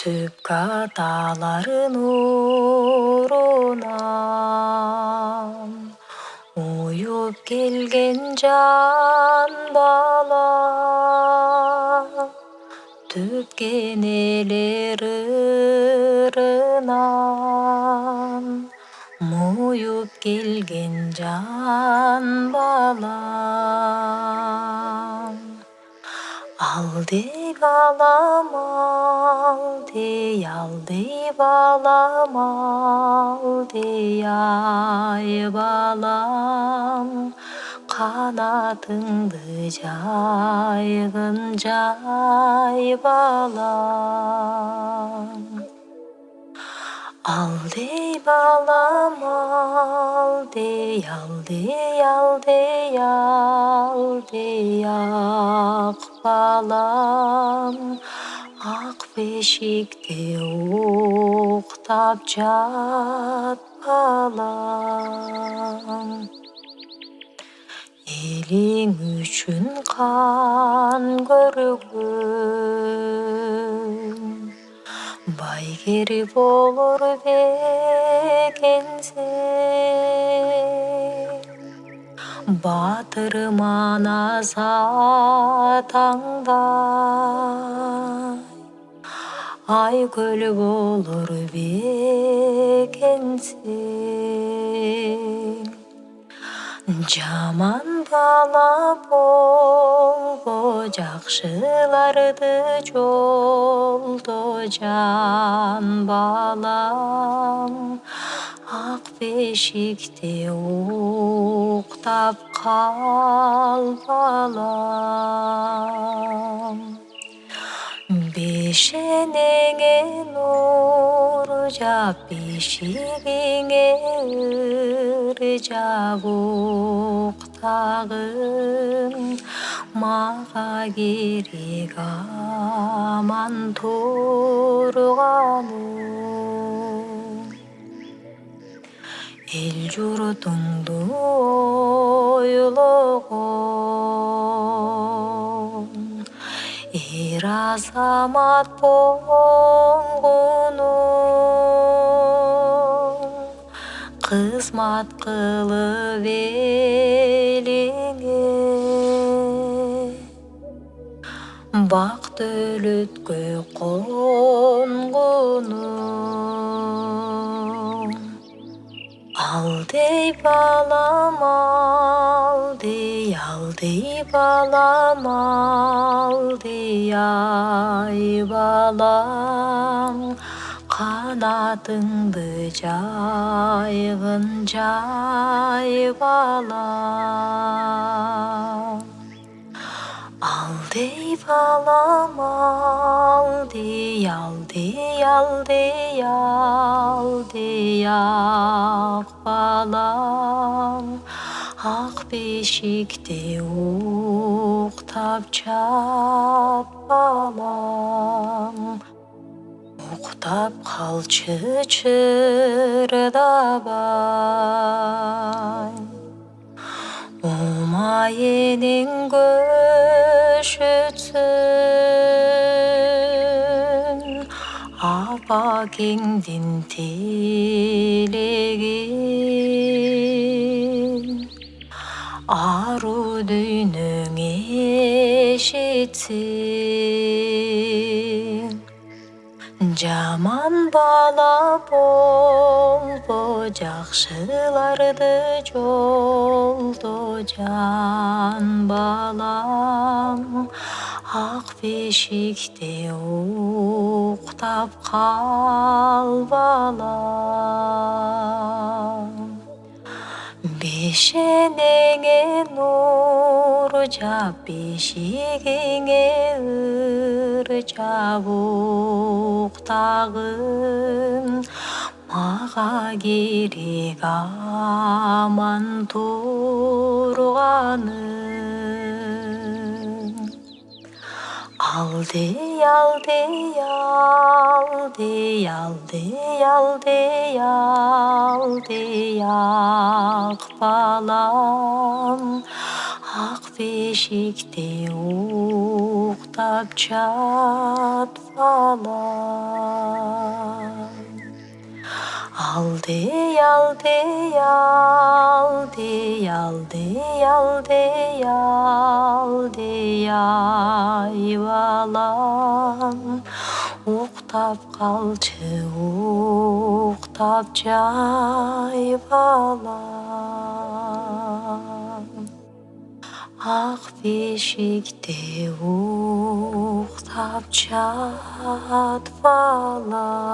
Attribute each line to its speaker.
Speaker 1: түпкү аталарын урунан уюп келген жан бала. Түпкү энелер ырынан муюп келген жан бала алдей балам алдей алдей балам алдей ай балам. Канатыңды жайгын жай балам. Алдей балам алдей алдей алдей балам ак бешикте уктап жат балам элиң үчүн кан көргөн. Байгек болор баатыр манас атаңдай айкөл болор бекенсең жаман бала болбо жакшыларды жолдо жан балам ак бешикте уктап кал балам беш энеңе нур жап бешигиңе ыр жап уктагын мага керек аман турганың эл журтуңду ойлогон эр азамат болгонуң кызмат кылып элиңе бак дөөлөткө конгонуң алдей балам алдей алдей балам алдей ай балам. Канатыңды жайгын жай балам балам алдей алдей алдей алдей ак балам. Ак бешикте уктап жат балам. Уктап калчы чырдабай. Умай энең апакеңдин тилегин аруу дүйнөң эшитсин жаман бала болбо жакшыларды жолдо жан балам ак бешикте уктап кал балам беш энеңе нур жап бешигиңе ыр жап уктагын мага керек аман турганың алдей алдей алдей алдей алдей алдей ак балам. Ак бешикте уктап жат балам алдый алдый алдый алдый алдый алдый ай балам. Уктап калчы уктап жай балам. Ак бешикте уктап жат балам